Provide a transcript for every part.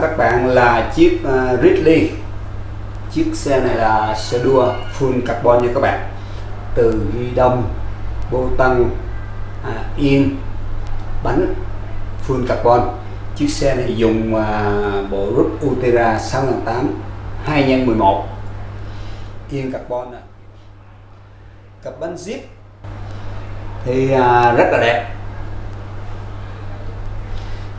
các bạn là chiếc uh, Ridley. Chiếc xe này là xe đua full carbon nha các bạn. Từ ghi đông bô tăng à, yên bánh full carbon. Chiếc xe này dùng uh, bộ rút Ultera 6008 2 x 11 yên carbon này. cặp bánh zip thì uh, rất là đẹp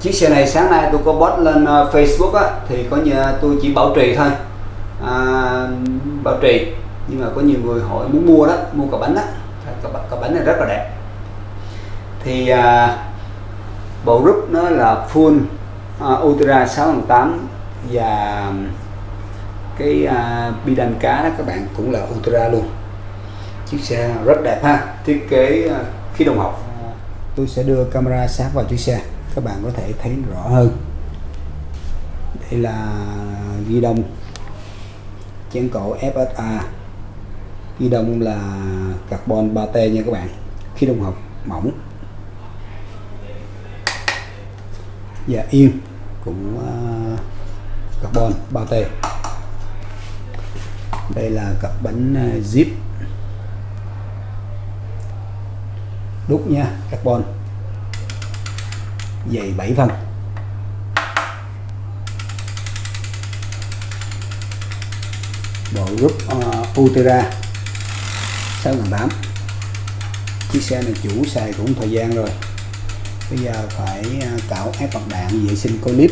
chiếc xe này sáng nay tôi có post lên ờ, Facebook á, thì có nhà tôi chỉ bảo trì thôi. À, bảo trì. Nhưng mà có nhiều người hỏi muốn mua đó mua cả bánh đó. Cả, cả bánh này rất là đẹp. Thì à, bộ rút nó là full à, Ultra 608 và cái à, bi đanh cá đó các bạn cũng là Ultra luôn. Chiếc xe rất đẹp ha. Thiết kế à, khí đồng học. Tôi sẽ đưa camera sát vào chiếc xe các bạn có thể thấy rõ hơn. Đây là ghi đông. Chén cổ FSA ghi đông là carbon 3T nha các bạn. Khí đồng học mỏng. Và yên cũng uh, carbon 3T đây là cặp bánh ờ, zip. Đúc nha carbon dày 7 phân bộ group uh, Utera 6008 chiếc xe này chủ xài cũng thời gian rồi. Bây giờ phải ờ, cạo ép bạc đạn vệ sinh cô clip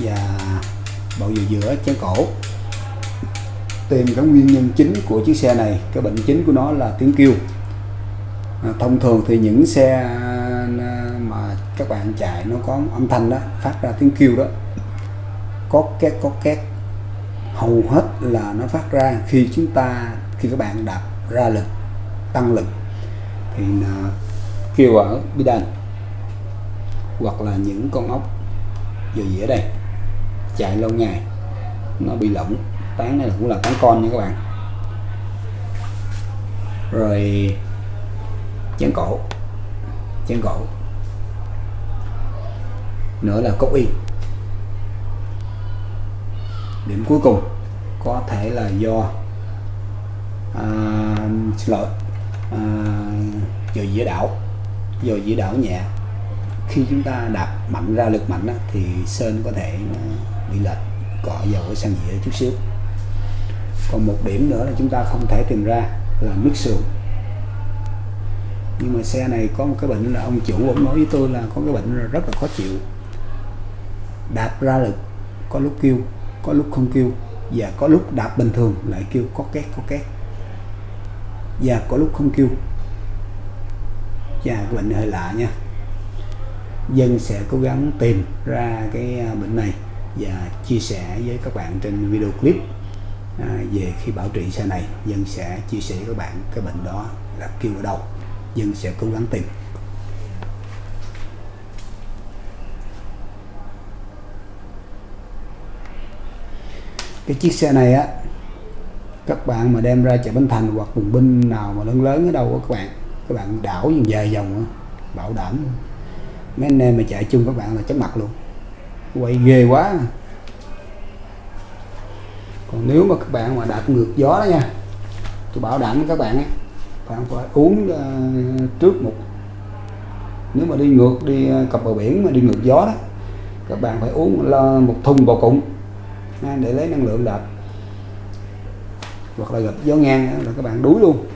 và bầu dừa giữa chén cổ. Tìm các nguyên nhân chính của chiếc xe này cái bệnh chính của nó là tiếng kêu. À, thông thường thì những xe các bạn chạy, nó có âm thanh đó, phát ra tiếng kêu đó. Có két có két. Hầu hết là nó phát ra khi chúng ta, khi các bạn đạp ra lực, tăng lực, thì nó kêu ở bi đàn hoặc là những con ốc giờ dĩa đây, chạy lâu ngày, nó bị lỏng, tán này cũng là tán con nha các bạn. Rồi, chén cổ chén cổ nữa là cốc y. Điểm cuối cùng có thể là do à, xin lỗi à, giờ dĩa đảo. Giờ dĩa đảo nhẹ. Khi chúng ta đạp mạnh ra lực mạnh đó, thì sơn có thể à, bị lệch cọ dầu ở sang dĩa chút xíu. Còn một điểm nữa là chúng ta không thể tìm ra là nước sườn. Nhưng mà xe này có một cái bệnh là ông chủ ông nói với tôi là có cái bệnh rất là khó chịu đạp ra lực, có lúc kêu, có lúc không kêu, và có lúc đạp bình thường lại kêu có két có két. Và có lúc không kêu. Và cái bệnh hơi lạ nha. Dân sẽ cố gắng tìm ra cái à, bệnh này và chia sẻ với các bạn trên video clip à, về khi bảo trị xe này. Dân sẽ chia sẻ với các bạn cái bệnh đó, là kêu ở đâu. Dân sẽ cố gắng tìm. Cái chiếc xe này á các bạn mà đem ra chợ Bến Thành hoặc vùng binh nào mà lớn lớn ở đâu đó các bạn các bạn đảo về dài dòng bảo đảm. Mấy anh em mà chạy chung các bạn là chóng mặt luôn. Quay ghê quá. Còn nếu mà các bạn mà đạp ngược gió đó nha tôi bảo đảm với các bạn ấy, bạn phải uống uh, trước một nếu mà đi ngược đi ờ, cặp bờ biển mà đi ngược gió đó các bạn phải uống một thùng bò cụng để lấy năng lượng đạp. Hoặc là gặp gió ngang là các bạn đuối luôn.